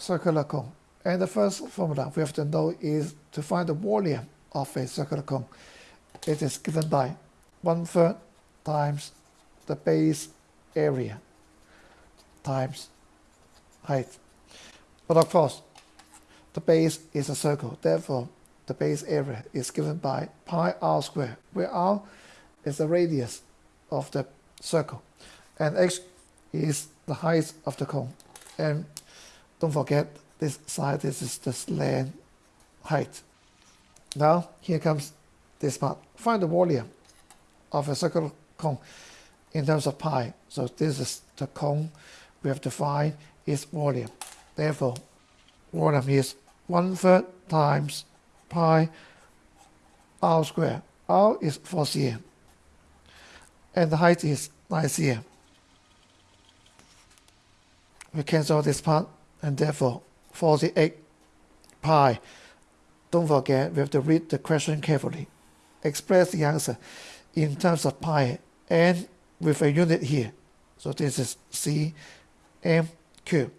circular cone. And the first formula we have to know is to find the volume of a circular cone. It is given by one third times the base area times height. But of course, the base is a circle. Therefore, the base area is given by pi r squared, where r is the radius of the circle and h is the height of the cone. And don't forget this side, this is the slant height. Now, here comes this part. Find the volume of a circular cone in terms of pi. So this is the cone we have to find its volume. Therefore, volume is one third times pi r squared. r is 4 cm. And the height is 9 cm. We cancel this part and therefore 48 pi. Don't forget, we have to read the question carefully. Express the answer in terms of pi and with a unit here. So this is C M cube.